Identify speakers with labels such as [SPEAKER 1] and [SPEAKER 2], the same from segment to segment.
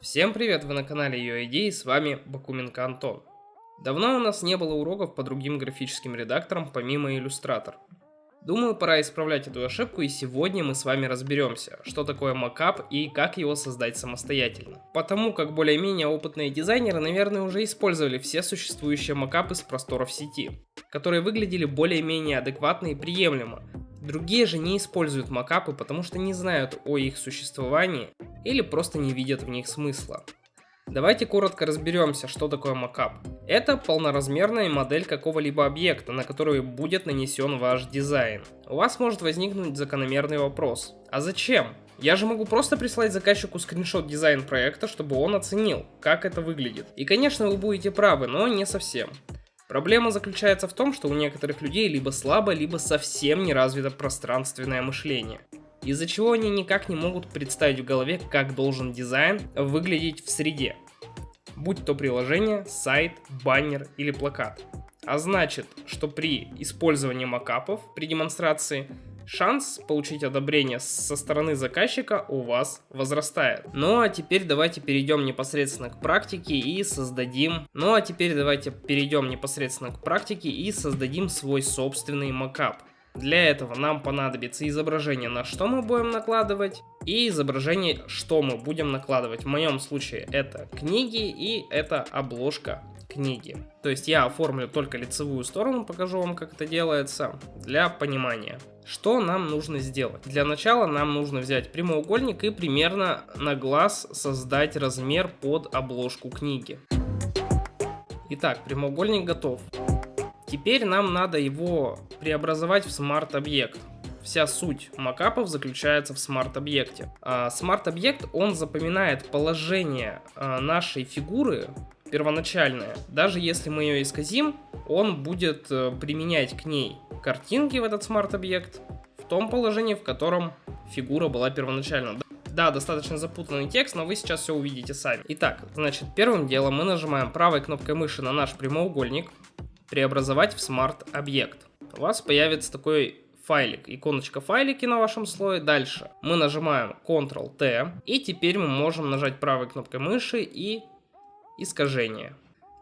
[SPEAKER 1] Всем привет, вы на канале UID и с вами Бакуменко Антон. Давно у нас не было уроков по другим графическим редакторам помимо Illustrator. Думаю, пора исправлять эту ошибку и сегодня мы с вами разберемся, что такое макап и как его создать самостоятельно. Потому как более-менее опытные дизайнеры, наверное, уже использовали все существующие макапы с просторов сети, которые выглядели более-менее адекватно и приемлемо, Другие же не используют макапы, потому что не знают о их существовании или просто не видят в них смысла. Давайте коротко разберемся, что такое макап. Это полноразмерная модель какого-либо объекта, на который будет нанесен ваш дизайн. У вас может возникнуть закономерный вопрос. А зачем? Я же могу просто прислать заказчику скриншот дизайн проекта, чтобы он оценил, как это выглядит. И конечно вы будете правы, но не совсем. Проблема заключается в том, что у некоторых людей либо слабо, либо совсем не развито пространственное мышление. Из-за чего они никак не могут представить в голове, как должен дизайн выглядеть в среде. Будь то приложение, сайт, баннер или плакат. А значит, что при использовании макапов при демонстрации шанс получить одобрение со стороны заказчика у вас возрастает. Ну а теперь давайте перейдем непосредственно к практике и создадим... Ну а теперь давайте перейдем непосредственно к практике и создадим свой собственный макап. Для этого нам понадобится изображение, на что мы будем накладывать, и изображение, что мы будем накладывать. В моем случае это книги и это обложка книги. То есть я оформлю только лицевую сторону, покажу вам, как это делается, для понимания. Что нам нужно сделать? Для начала нам нужно взять прямоугольник и примерно на глаз создать размер под обложку книги. Итак, прямоугольник готов. Теперь нам надо его преобразовать в смарт-объект. Вся суть макапов заключается в смарт-объекте. А, смарт-объект, он запоминает положение а, нашей фигуры первоначальное. Даже если мы ее исказим, он будет э, применять к ней картинки в этот смарт-объект в том положении, в котором фигура была первоначально. Да, достаточно запутанный текст, но вы сейчас все увидите сами. Итак, значит, первым делом мы нажимаем правой кнопкой мыши на наш прямоугольник, преобразовать в смарт-объект. У вас появится такой файлик, иконочка файлики на вашем слое. Дальше мы нажимаем Ctrl-T, и теперь мы можем нажать правой кнопкой мыши и искажение.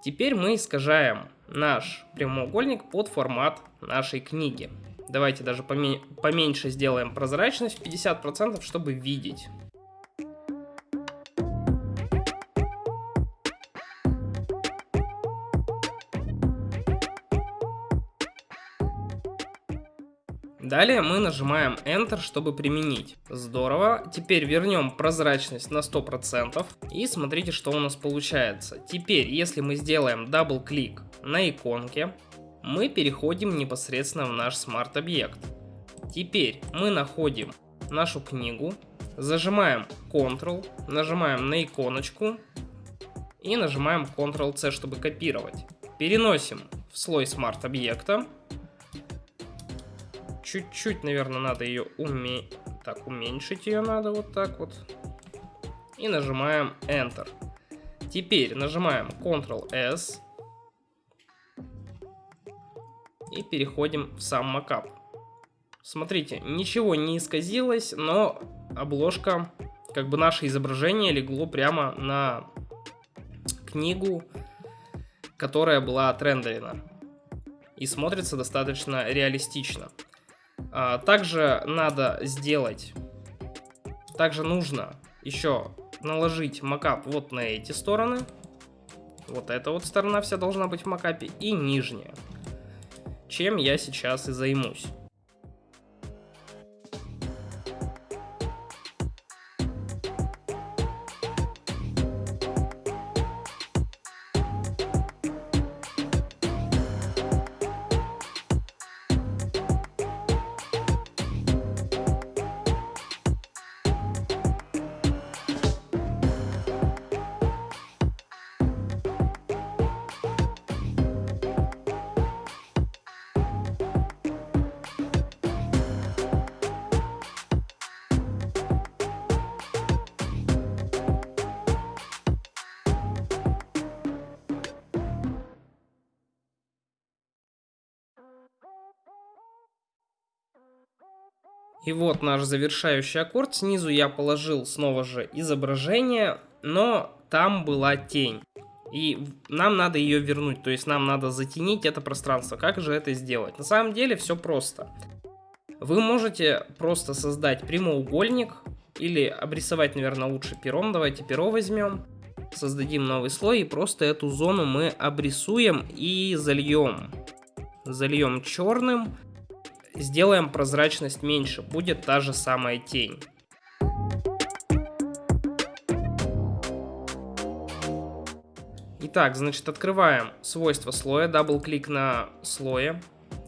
[SPEAKER 1] Теперь мы искажаем наш прямоугольник под формат нашей книги. Давайте даже поменьше сделаем прозрачность 50%, чтобы видеть. Далее мы нажимаем Enter, чтобы применить. Здорово. Теперь вернем прозрачность на 100%. И смотрите, что у нас получается. Теперь, если мы сделаем double-click на иконке, мы переходим непосредственно в наш смарт-объект. Теперь мы находим нашу книгу, зажимаем Ctrl, нажимаем на иконочку и нажимаем Ctrl-C, чтобы копировать. Переносим в слой смарт-объекта чуть-чуть, наверное, надо ее уме... Так, уменьшить ее надо вот так вот. И нажимаем Enter. Теперь нажимаем Ctrl-S. И переходим в сам макап. Смотрите, ничего не исказилось, но обложка, как бы наше изображение легло прямо на книгу, которая была отрендерена. И смотрится достаточно реалистично. А, также надо сделать, также нужно еще наложить макап вот на эти стороны. Вот эта вот сторона вся должна быть в макапе и нижняя. Чем я сейчас и займусь. И вот наш завершающий аккорд. Снизу я положил снова же изображение. но там была тень. И нам надо ее вернуть, то есть нам надо затенить это пространство. Как же это сделать? На самом деле все просто. Вы можете просто создать прямоугольник или обрисовать, наверное, лучше пером. Давайте перо возьмем. Создадим новый слой и просто эту зону мы обрисуем и зальем. Зальем черным. Сделаем прозрачность меньше. Будет та же самая тень. Итак, значит, открываем свойства слоя, double-click на слое.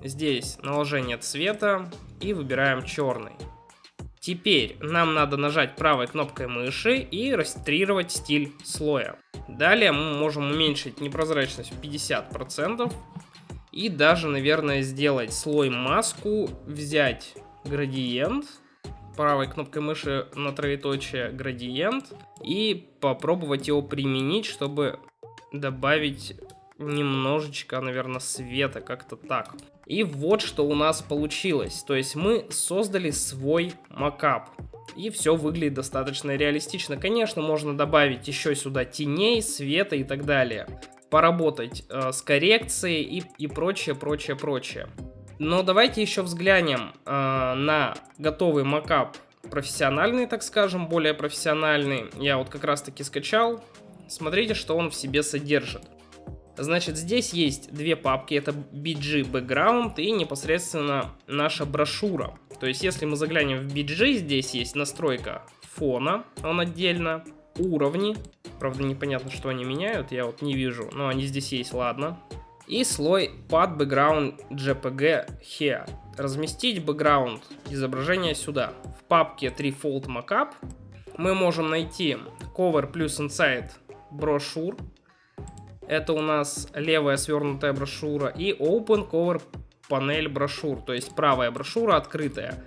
[SPEAKER 1] Здесь наложение цвета и выбираем черный. Теперь нам надо нажать правой кнопкой мыши и растрировать стиль слоя. Далее мы можем уменьшить непрозрачность в 50%. И даже, наверное, сделать слой маску, взять градиент, правой кнопкой мыши на троеточие градиент и попробовать его применить, чтобы добавить немножечко, наверное, света, как-то так. И вот что у нас получилось. То есть мы создали свой макап. И все выглядит достаточно реалистично. Конечно, можно добавить еще сюда теней, света и так далее. Поработать э, с коррекцией и, и прочее, прочее, прочее. Но давайте еще взглянем э, на готовый макап профессиональный, так скажем, более профессиональный. Я вот как раз таки скачал. Смотрите, что он в себе содержит. Значит, здесь есть две папки, это BG Background и непосредственно наша брошюра. То есть, если мы заглянем в BG, здесь есть настройка фона, он отдельно, уровни, правда непонятно, что они меняют, я вот не вижу, но они здесь есть, ладно. И слой Pad Background JPG Here. Разместить бэкграунд изображения сюда. В папке 3fold Mockup мы можем найти Cover плюс Inside брошюр, это у нас левая свернутая брошюра. И Open Cover панель брошюр, то есть правая брошюра открытая.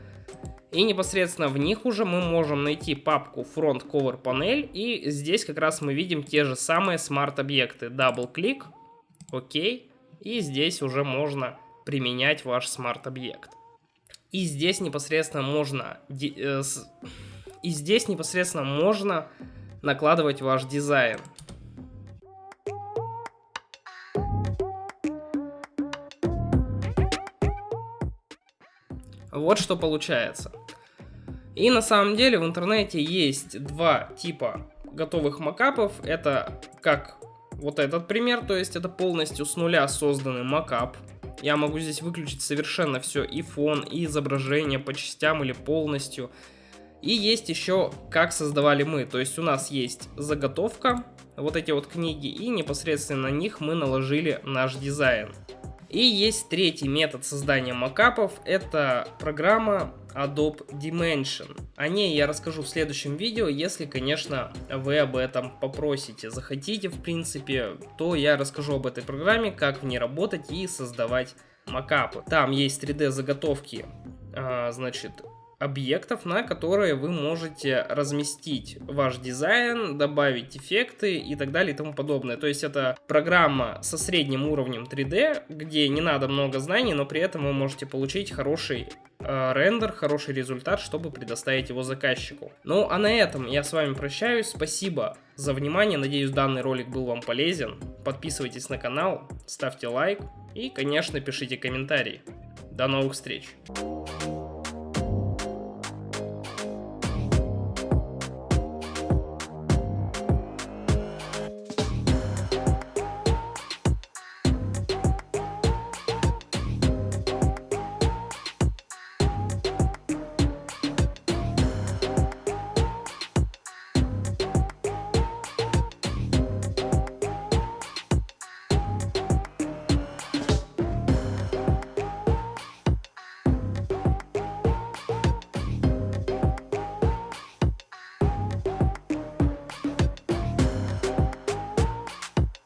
[SPEAKER 1] И непосредственно в них уже мы можем найти папку Front Cover панель. И здесь как раз мы видим те же самые смарт-объекты. Double-click, окей. И здесь уже можно применять ваш смарт-объект. И здесь непосредственно можно... Э, и здесь непосредственно можно накладывать ваш дизайн. Вот что получается. И на самом деле в интернете есть два типа готовых макапов. Это как вот этот пример, то есть это полностью с нуля созданный макап. Я могу здесь выключить совершенно все, и фон, и изображение по частям или полностью. И есть еще, как создавали мы. То есть у нас есть заготовка, вот эти вот книги, и непосредственно на них мы наложили наш дизайн. И есть третий метод создания макапов, это программа Adobe Dimension. О ней я расскажу в следующем видео, если, конечно, вы об этом попросите. Захотите, в принципе, то я расскажу об этой программе, как в ней работать и создавать макапы. Там есть 3D заготовки, а, значит, объектов, на которые вы можете разместить ваш дизайн, добавить эффекты и так далее и тому подобное. То есть это программа со средним уровнем 3D, где не надо много знаний, но при этом вы можете получить хороший э, рендер, хороший результат, чтобы предоставить его заказчику. Ну а на этом я с вами прощаюсь. Спасибо за внимание. Надеюсь, данный ролик был вам полезен. Подписывайтесь на канал, ставьте лайк и, конечно, пишите комментарии. До новых встреч!